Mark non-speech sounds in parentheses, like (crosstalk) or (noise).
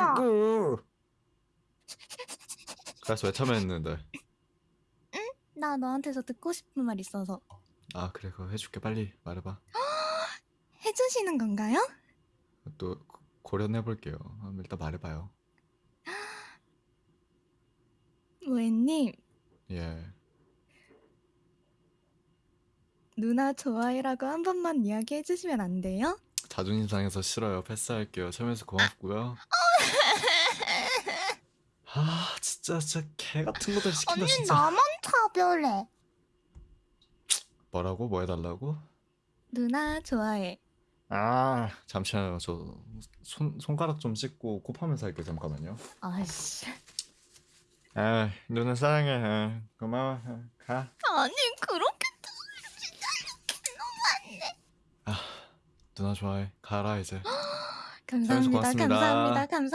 말라고. 그래서 왜 참여했는데? 나 너한테서 듣고 싶은 말 있어서 아 그래 그거 해줄게 빨리 말해봐. (gasps) 해주시는 건가요? 또 고- 고려해 볼게요. 한번 일단 말해봐요. (gasps) 모에님 예. 누나 좋아해라고 한 번만 이야기해 주시면 안 돼요? 자존심 상해서 싫어요. 패스할게요. 참여해서 고맙고요. 아 진짜 진짜 개 같은 것들 시킨다 진짜. 나만 차별해 뭐라고? 뭐 해달라고? 누나 좋아해 아 잠시만요. 저 손 손가락 좀 씻고 코 파면서 할게요. 잠깐만요. 아이씨 아 누나 사랑해. 아, 고마워. 아, 가. 아니 그렇게 누나 좋아해. 가라 이제. (gasps) 감사합니다. 감사합니다 감사